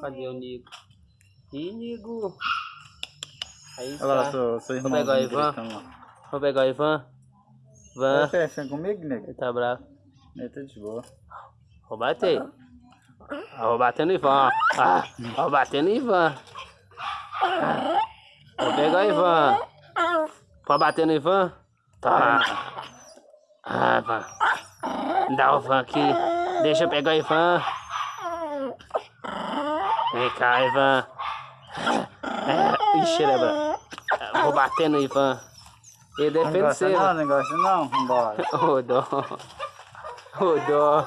Cadê o Nigo? Ih, Nigo. Aí Olha lá, está. seu, seu irmão. pegar o Ivan. Vou pegar o Ivan. Ivan. Você é comigo, nego? Ele tá bravo. Ele tá de boa. Vou bater. Ah, Vou bater no Ivan. Ah, vou bater no Ivan. Ah, Vou pegar o Ivan. Pode bater no Ivan? Tá. Ah, Ivan. Dá o Ivan aqui. Deixa eu pegar o Ivan. Vem cá, Ivan. É, ixi, ele é. Vou bater no Ivan. Ele Não defende gosta você. não, não gosta não? Vambora. Ô, dó. Ô, dó.